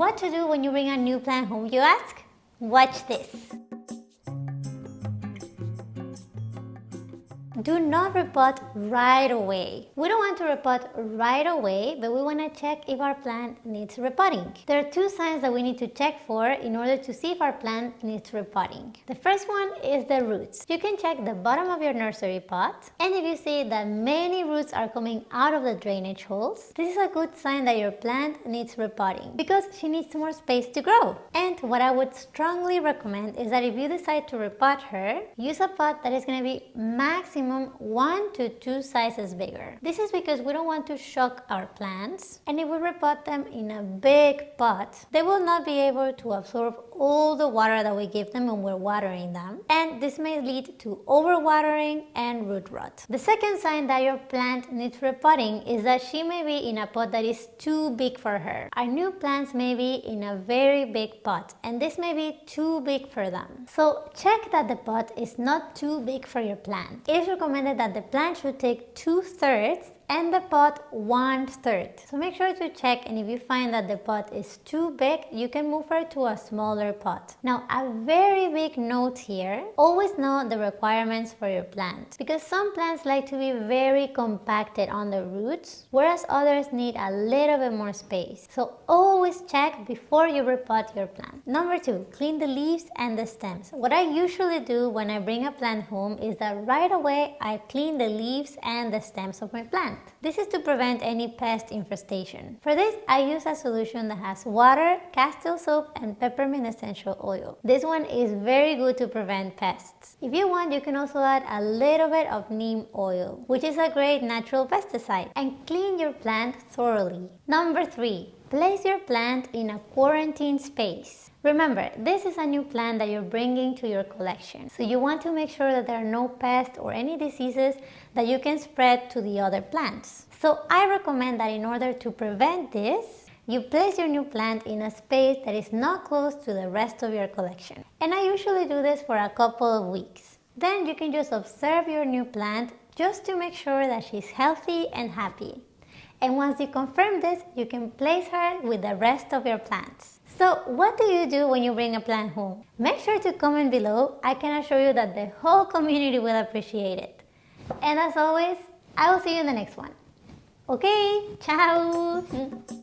What to do when you bring a new plant home, you ask? Watch this. Do not repot right away. We don't want to repot right away, but we want to check if our plant needs repotting. There are two signs that we need to check for in order to see if our plant needs repotting. The first one is the roots. You can check the bottom of your nursery pot, and if you see that many roots are coming out of the drainage holes, this is a good sign that your plant needs repotting because she needs more space to grow. And what I would strongly recommend is that if you decide to repot her, use a pot that is going to be maximum maximum 1 to 2 sizes bigger. This is because we don't want to shock our plants and if we repot them in a big pot, they will not be able to absorb all the water that we give them when we're watering them and this may lead to overwatering and root rot. The second sign that your plant needs repotting is that she may be in a pot that is too big for her. Our new plants may be in a very big pot and this may be too big for them. So check that the pot is not too big for your plant. Is recommended that the plant should take two-thirds and the pot one third. So make sure to check and if you find that the pot is too big, you can move her to a smaller pot. Now a very big note here, always know the requirements for your plant because some plants like to be very compacted on the roots whereas others need a little bit more space. So always check before you repot your plant. Number two, clean the leaves and the stems. What I usually do when I bring a plant home is that right away I clean the leaves and the stems of my plant. This is to prevent any pest infestation. For this, I use a solution that has water, castile soap, and peppermint essential oil. This one is very good to prevent pests. If you want, you can also add a little bit of neem oil, which is a great natural pesticide, and clean your plant thoroughly. Number 3. Place your plant in a quarantine space. Remember, this is a new plant that you're bringing to your collection. So you want to make sure that there are no pests or any diseases that you can spread to the other plants. So I recommend that in order to prevent this, you place your new plant in a space that is not close to the rest of your collection. And I usually do this for a couple of weeks. Then you can just observe your new plant just to make sure that she's healthy and happy. And once you confirm this, you can place her with the rest of your plants. So what do you do when you bring a plant home? Make sure to comment below. I can assure you that the whole community will appreciate it. And as always, I will see you in the next one. Okay, ciao!